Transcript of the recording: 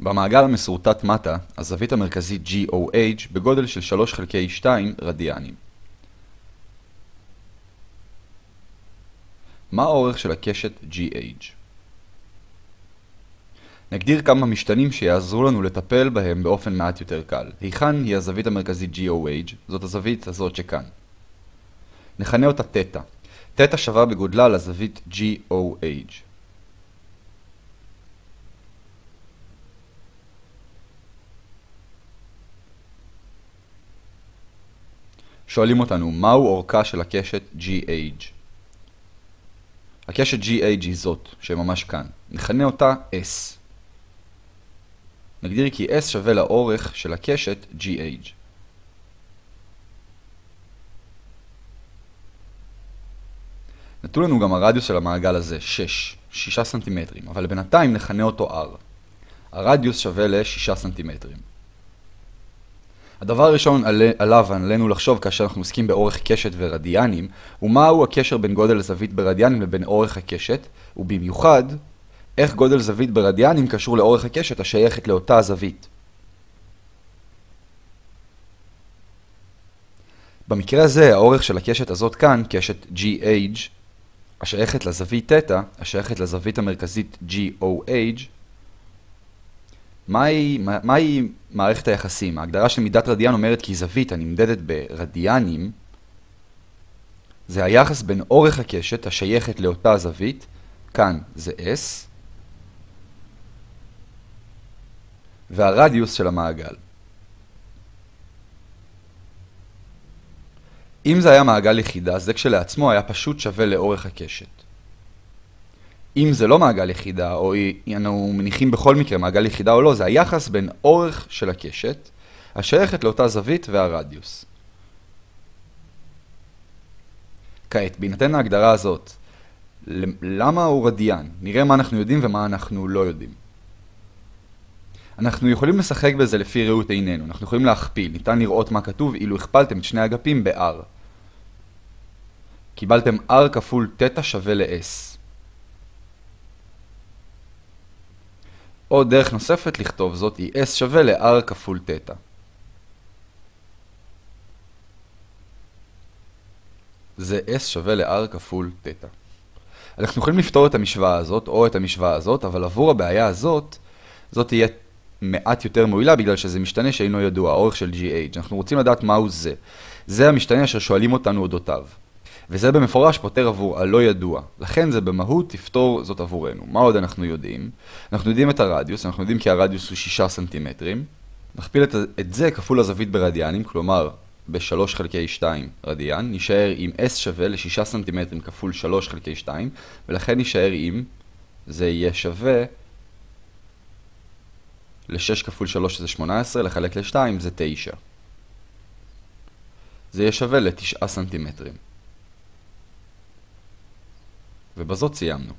במעגל המסורטט מטה, הזווית המרכזית GOH בגודל של 3 חלקי 2 רדיאנים. מה האורך של הקשת GH? נגדיר כמה משתנים שיעזרו לנו לטפל בהם באופן מעט יותר קל. היכן היא הזווית המרכזית GOH? זאת הזווית הזאת שכאן. נכנה אותה תטא. תטא שווה בגודלה לזווית GOH. שואלים אותנו, מהו אורכה של הקשת GH? הקשת GH היא זאת, שממש כאן. נכנה אותה S. נגדיר כי S שווה לאורך של הקשת GH. נתנו לנו גם הרדיוס של המעגל הזה, 6, 6 סנטימטרים, אבל בינתיים נכנה אותו R. הרדיוס שווה ל-6 סנטימטרים. הדבר הראשון עליו עלינו לחשוב כאשר אנחנו עוסקים באורך קשת ורדיאנים, הוא מהו הקשר בין גודל זווית ברדיאנים לבין אורך הקשת, ובמיוחד, איך גודל זווית ברדיאנים קשור לאורך הקשת השייכת לאותה הזווית. במקרה הזה, האורך של הקשת הזאת כאן, קשת GH, השייכת לזווית תטא, השייכת לזווית המרכזית GOH, מהי, מהי מערכת היחסים? ההגדרה של מידת רדיאן אומרת כי זווית הנמדדת ברדיאנים זה היחס בין אורך הקשת השייכת לאותה זווית, כאן זה S, והרדיוס של המעגל. אם זה היה מעגל יחידה, זה כשלעצמו היה פשוט שווה לאורך הקשת. אם זה לא מעגל יחידה, או אנו מניחים בכל מקרה מעגל יחידה או לא, זה היחס בין אורך של הקשת, השייכת לאותה זווית והרדיוס. כעת, בהינתן ההגדרה הזאת, למה הוא רדיאן? נראה מה אנחנו יודעים ומה אנחנו לא יודעים. אנחנו יכולים לשחק בזה לפי ראות עינינו, אנחנו יכולים להכפיל, ניתן לראות מה כתוב אילו הכפלתם את שני אגפים ב-r. קיבלתם r כפול תטא שווה ל-s. או דרך נוספת לכתוב זאת היא s שווה ל-r כפול תטא. זה s שווה ל-r כפול תטא. אנחנו יכולים לפתור את המשוואה הזאת או את המשוואה הזאת, אבל עבור הבעיה הזאת, זאת תהיה מעט יותר מועילה בגלל שזה משתנה שאינו ידוע, האורך של GH. אנחנו רוצים לדעת מהו זה. זה המשתנה אשר שואלים אותנו אודותיו. וזה במפורש פותר עבור הלא ידוע. לכן זה במהות תפתור זאת עבורנו. מה עוד אנחנו יודעים? אנחנו יודעים את הרדיוס, אנחנו יודעים כי הרדיוס הוא 6 סנטימטרים. נכפיל את, את זה כפול הזווית ברדיאנים, כלומר ב-3 חלקי 2 רדיאן, נשאר עם S שווה ל-6 סנטימטרים כפול 3 חלקי 2, ולכן נשאר עם, זה יהיה שווה ל-6 כפול 3 זה 18, לחלק ל-2 זה 9. זה יהיה שווה ל-9 סנטימטרים. ובזאת סיימנו.